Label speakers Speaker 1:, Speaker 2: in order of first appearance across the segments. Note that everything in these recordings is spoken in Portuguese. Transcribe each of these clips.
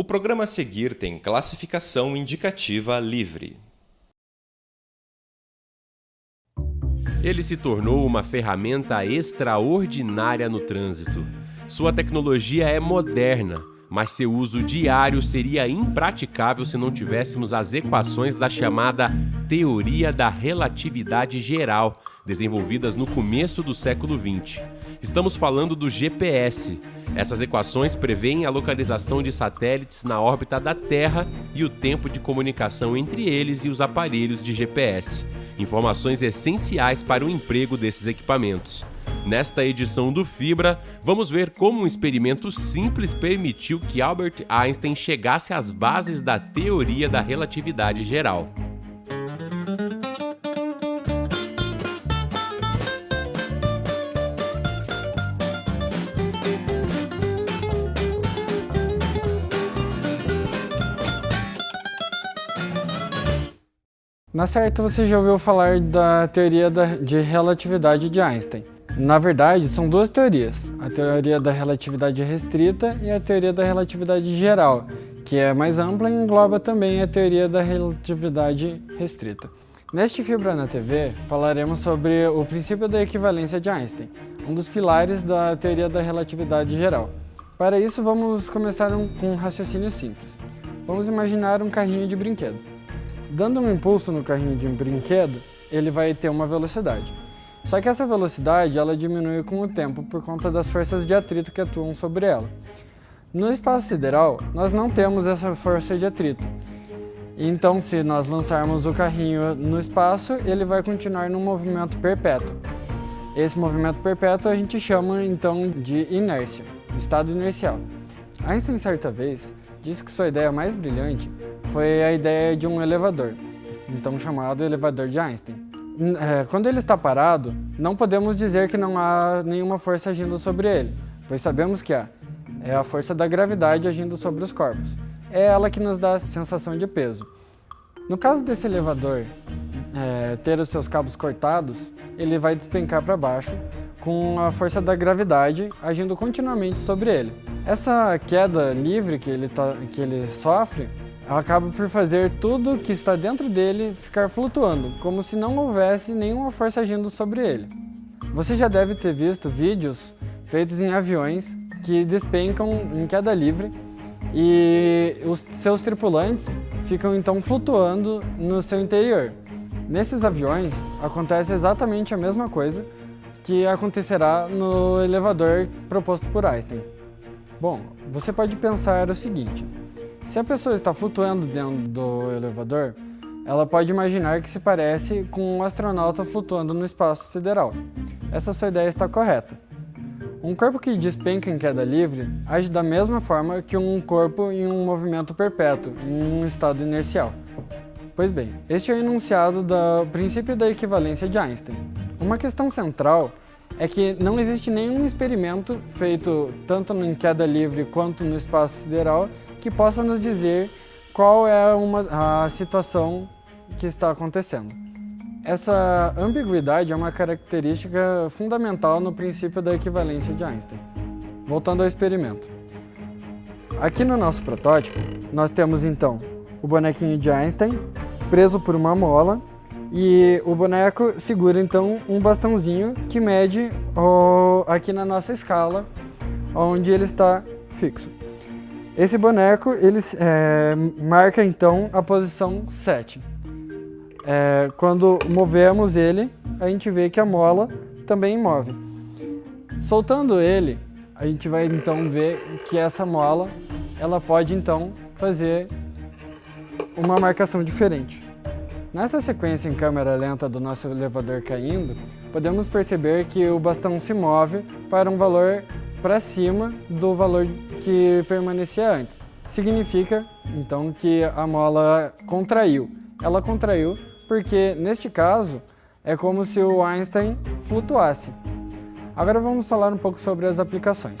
Speaker 1: O programa a seguir tem classificação indicativa livre.
Speaker 2: Ele se tornou uma ferramenta extraordinária no trânsito. Sua tecnologia é moderna, mas seu uso diário seria impraticável se não tivéssemos as equações da chamada Teoria da Relatividade Geral, desenvolvidas no começo do século XX. Estamos falando do GPS. Essas equações preveem a localização de satélites na órbita da Terra e o tempo de comunicação entre eles e os aparelhos de GPS informações essenciais para o emprego desses equipamentos. Nesta edição do Fibra, vamos ver como um experimento simples permitiu que Albert Einstein chegasse às bases da teoria da relatividade geral.
Speaker 3: Na certa, você já ouviu falar da teoria de relatividade de Einstein. Na verdade, são duas teorias, a teoria da relatividade restrita e a teoria da relatividade geral, que é mais ampla e engloba também a teoria da relatividade restrita. Neste Fibra na TV, falaremos sobre o princípio da equivalência de Einstein, um dos pilares da teoria da relatividade geral. Para isso, vamos começar um, com um raciocínio simples. Vamos imaginar um carrinho de brinquedo. Dando um impulso no carrinho de um brinquedo, ele vai ter uma velocidade. Só que essa velocidade ela diminui com o tempo por conta das forças de atrito que atuam sobre ela. No espaço sideral, nós não temos essa força de atrito. Então, se nós lançarmos o carrinho no espaço, ele vai continuar num movimento perpétuo. Esse movimento perpétuo a gente chama então de inércia, estado inercial. Einstein, certa vez, disse que sua ideia mais brilhante foi a ideia de um elevador, então chamado elevador de Einstein. É, quando ele está parado, não podemos dizer que não há nenhuma força agindo sobre ele, pois sabemos que há. É a força da gravidade agindo sobre os corpos. É ela que nos dá a sensação de peso. No caso desse elevador é, ter os seus cabos cortados, ele vai despencar para baixo com a força da gravidade agindo continuamente sobre ele. Essa queda livre que ele, tá, que ele sofre acaba por fazer tudo que está dentro dele ficar flutuando, como se não houvesse nenhuma força agindo sobre ele. Você já deve ter visto vídeos feitos em aviões que despencam em queda livre e os seus tripulantes ficam então flutuando no seu interior. Nesses aviões acontece exatamente a mesma coisa que acontecerá no elevador proposto por Einstein. Bom, você pode pensar o seguinte, se a pessoa está flutuando dentro do elevador, ela pode imaginar que se parece com um astronauta flutuando no espaço sideral. Essa sua ideia está correta. Um corpo que despenca em queda livre age da mesma forma que um corpo em um movimento perpétuo, em um estado inercial. Pois bem, este é o enunciado do princípio da equivalência de Einstein. Uma questão central é que não existe nenhum experimento feito tanto em queda livre quanto no espaço sideral que possa nos dizer qual é uma, a situação que está acontecendo. Essa ambiguidade é uma característica fundamental no princípio da equivalência de Einstein. Voltando ao experimento. Aqui no nosso protótipo, nós temos então o bonequinho de Einstein preso por uma mola e o boneco segura então um bastãozinho que mede aqui na nossa escala onde ele está fixo. Esse boneco, ele é, marca então a posição 7. É, quando movemos ele, a gente vê que a mola também move. Soltando ele, a gente vai então ver que essa mola, ela pode então fazer uma marcação diferente. Nessa sequência em câmera lenta do nosso elevador caindo, podemos perceber que o bastão se move para um valor para cima do valor que permanecia antes. Significa, então, que a mola contraiu. Ela contraiu porque, neste caso, é como se o Einstein flutuasse. Agora vamos falar um pouco sobre as aplicações.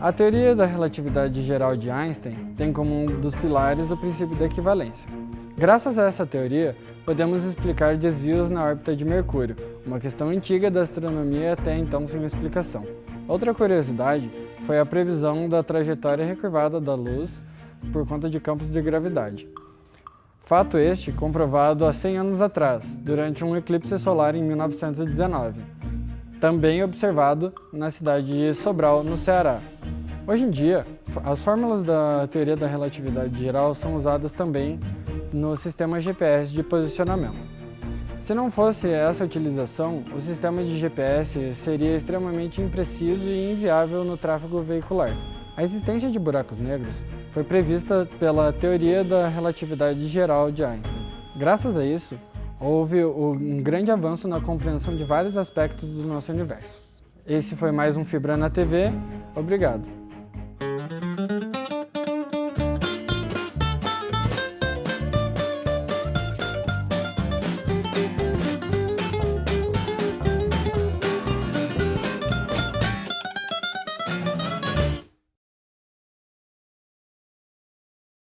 Speaker 3: A teoria da relatividade geral de Einstein tem como um dos pilares o princípio da equivalência. Graças a essa teoria, podemos explicar desvios na órbita de Mercúrio, uma questão antiga da astronomia até então sem explicação. Outra curiosidade foi a previsão da trajetória recurvada da luz por conta de campos de gravidade. Fato este comprovado há 100 anos atrás, durante um eclipse solar em 1919, também observado na cidade de Sobral, no Ceará. Hoje em dia, as fórmulas da teoria da relatividade geral são usadas também no sistema GPS de posicionamento. Se não fosse essa utilização, o sistema de GPS seria extremamente impreciso e inviável no tráfego veicular. A existência de buracos negros foi prevista pela teoria da relatividade geral de Einstein. Graças a isso, houve um grande avanço na compreensão de vários aspectos do nosso universo. Esse foi mais um Fibra na TV. Obrigado.